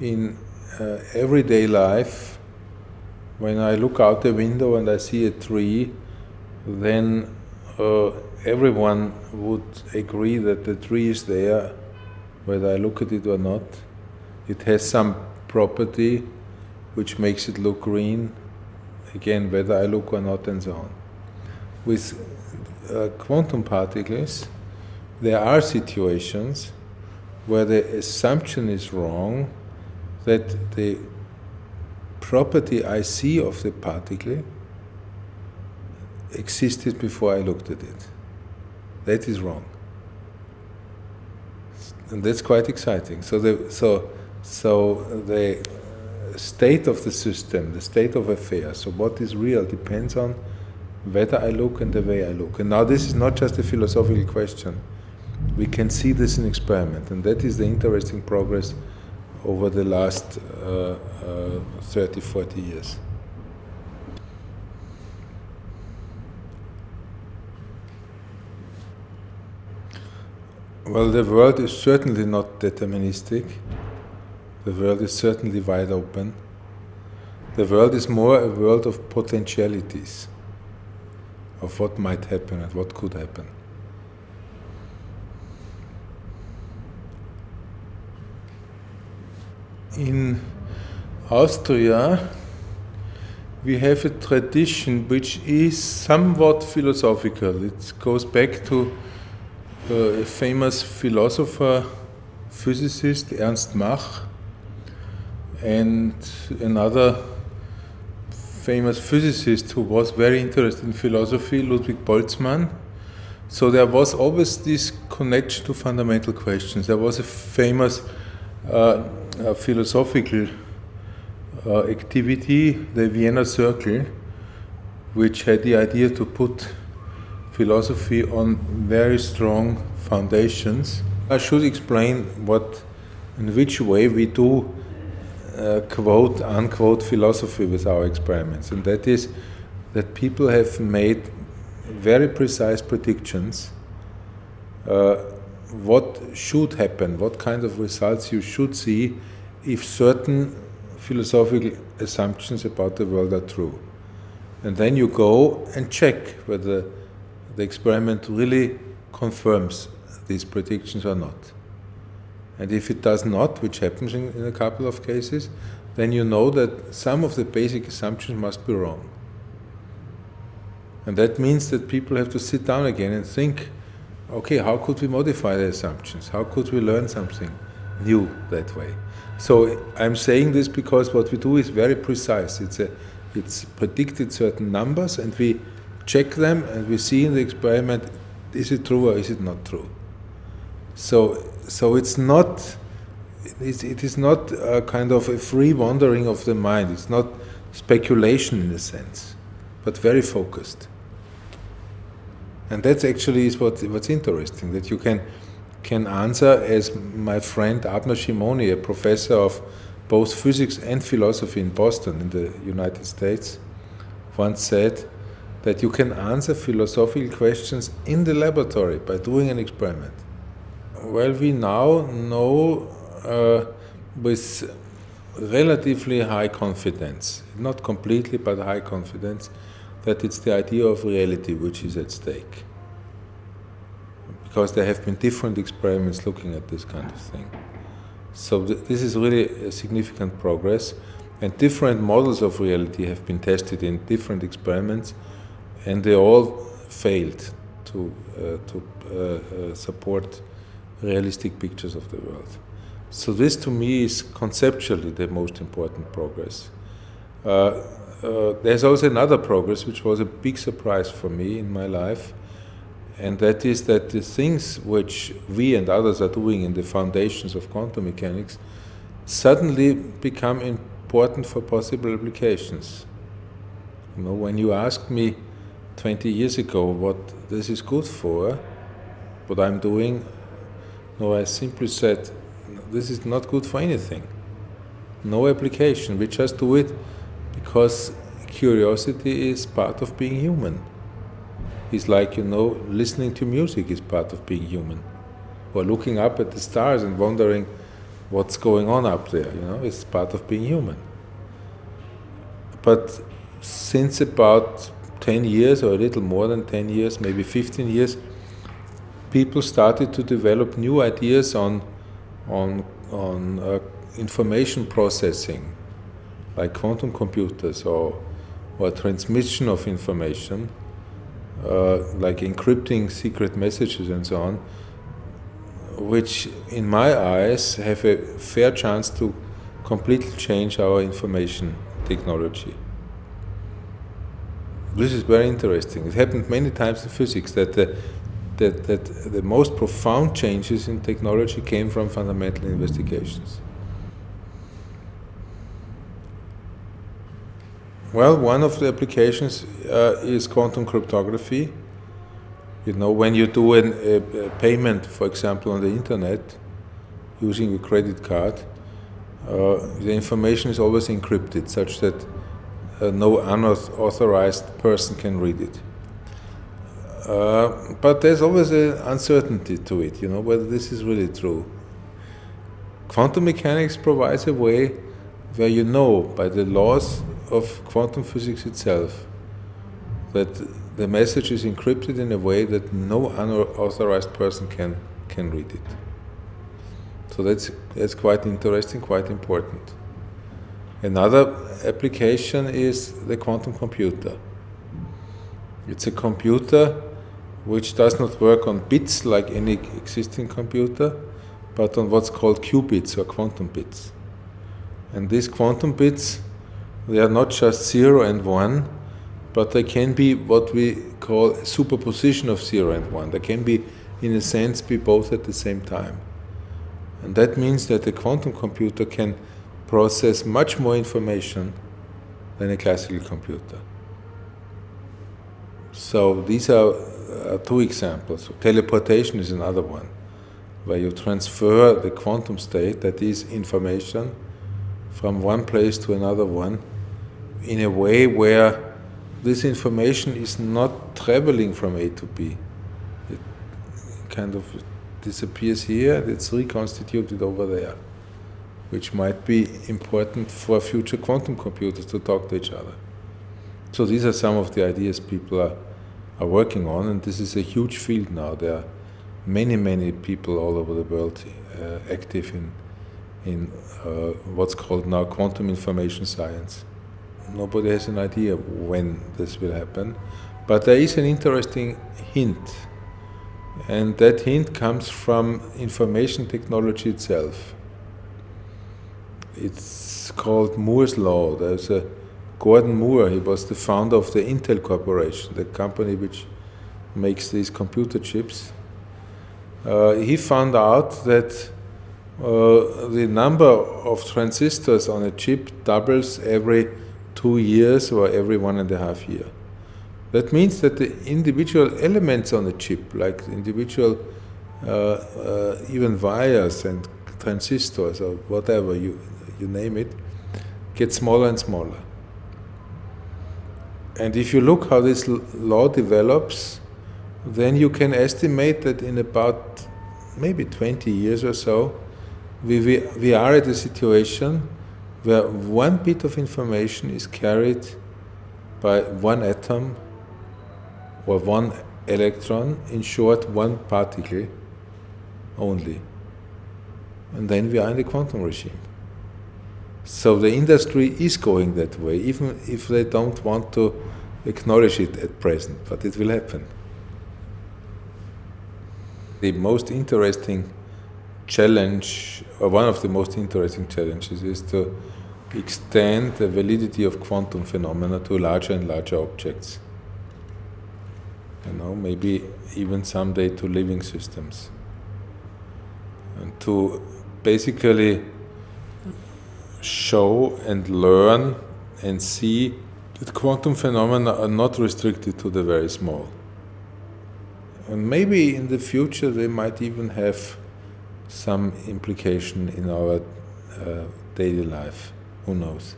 In uh, everyday life, when I look out the window and I see a tree, then uh, everyone would agree that the tree is there, whether I look at it or not. It has some property which makes it look green, again, whether I look or not, and so on. With uh, quantum particles, there are situations where the assumption is wrong that the property I see of the particle existed before I looked at it. That is wrong. And that's quite exciting. So the, so, so the state of the system, the state of affairs, so what is real depends on whether I look and the way I look. And now this is not just a philosophical question. We can see this in experiment, and that is the interesting progress over the last uh, uh, 30, 40 years. Well, the world is certainly not deterministic. The world is certainly wide open. The world is more a world of potentialities, of what might happen and what could happen. In Austria, we have a tradition which is somewhat philosophical. It goes back to uh, a famous philosopher, physicist, Ernst Mach, and another famous physicist who was very interested in philosophy, Ludwig Boltzmann. So there was always this connection to fundamental questions. There was a famous uh, philosophical uh, activity, the Vienna Circle, which had the idea to put philosophy on very strong foundations. I should explain what, in which way we do uh, quote unquote philosophy with our experiments, and that is that people have made very precise predictions uh, what should happen, what kind of results you should see if certain philosophical assumptions about the world are true. And then you go and check whether the experiment really confirms these predictions or not. And if it does not, which happens in, in, a couple of cases, then you know that some of the basic assumptions must be wrong. And that means that people have to sit down again and think okay, how could we modify the assumptions? How could we learn something new that way? So I'm saying this because what we do is very precise. It's a, it's predicted certain numbers, and we check them, and we see in the experiment is it true or is it not true. So so it's not. It's, it is not a kind of a free wandering of the mind. It's not speculation in a sense, but very focused. And that's actually is what, what's interesting, that you can, can answer as my friend Abner Shimony, a professor of both physics and philosophy in Boston in the United States, once said that you can answer philosophical questions in the laboratory by doing an experiment. Well, we now know uh, with relatively high confidence, not completely, but high confidence, that it's the idea of reality which is at stake. Because there have been different experiments looking at this kind of thing. So th this is really a significant progress, and different models of reality have been tested in different experiments, and they all failed to, uh, to uh, uh, support realistic pictures of the world. So this to me is conceptually the most important progress. Uh, uh, there's also another progress which was a big surprise for me in my life, and that is that the things which we and others are doing in the foundations of quantum mechanics suddenly become important for possible applications. You know, when you asked me 20 years ago what this is good for, what I'm doing, no, I simply said, this is not good for anything. No application, we just do it because curiosity is part of being human. It's like, you know, listening to music is part of being human. Or looking up at the stars and wondering what's going on up there, you know, it's part of being human. But since about 10 years or a little more than 10 years, maybe 15 years, people started to develop new ideas on, on, on uh, information processing, like quantum computers or, or transmission of information, uh, like encrypting secret messages and so on, which in my eyes have a fair chance to completely change our information technology. This is very interesting. It happened many times in physics that the, that, that the most profound changes in technology came from fundamental investigations. Well, one of the applications uh, is quantum cryptography. You know, when you do an, a, a, payment, for example, on the internet, using a credit card, uh, the information is always encrypted, such that uh, no unauthorized person can read it. Uh, but there's always an uncertainty to it, you know, whether this is really true. Quantum mechanics provides a way where you know by the laws of quantum physics itself that the message is encrypted in a way that no unauthorized person can, can read it. So that's, that's quite interesting, quite important. Another application is the quantum computer. It's a computer which does not work on bits like any existing computer, but on what's called qubits or quantum bits. And these quantum bits, they are not just zero and one, but they can be what we call superposition of zero and one. They can be, in a sense, be both at the same time. And that means that a quantum computer can process much more information than a classical computer. So these are two examples. Teleportation is another one, where you transfer the quantum state, that is information, from one place to another one, in a way where this information is not traveling from A to B. It kind of disappears here and it's reconstituted over there which might be important for future quantum computers to talk to each other. So these are some of the ideas people are, are working on, and this is a huge field now. There are many, many people all over the world uh, active in, in uh, what's called now quantum information science. Nobody has an idea when this will happen, but there is an interesting hint, and that hint comes from information technology itself it's called Moore's Law. There's a Gordon Moore, he was the founder of the Intel Corporation, the company which makes these computer chips. Uh, he found out that uh, the number of transistors on a chip doubles every two years or every one and a half year. That means that the individual elements on the chip, like individual uh, uh, even wires and transistors or whatever you you name it, get smaller and smaller. And if you look how this law develops, then you can estimate that in about maybe 20 years or so, we, we, we are at a situation where one bit of information is carried by one atom or one electron, in short, one particle only. And then we are in the quantum regime. So the industry is going that way, even if they don't want to acknowledge it at present, but it will happen. The most interesting challenge, one of the most interesting challenges, is to extend the validity of quantum phenomena to larger and larger objects. You know, maybe even someday to living systems. And to basically show and learn and see that quantum phenomena are not restricted to the very small. And maybe in the future they might even have some implication in our uh, daily life. Who knows?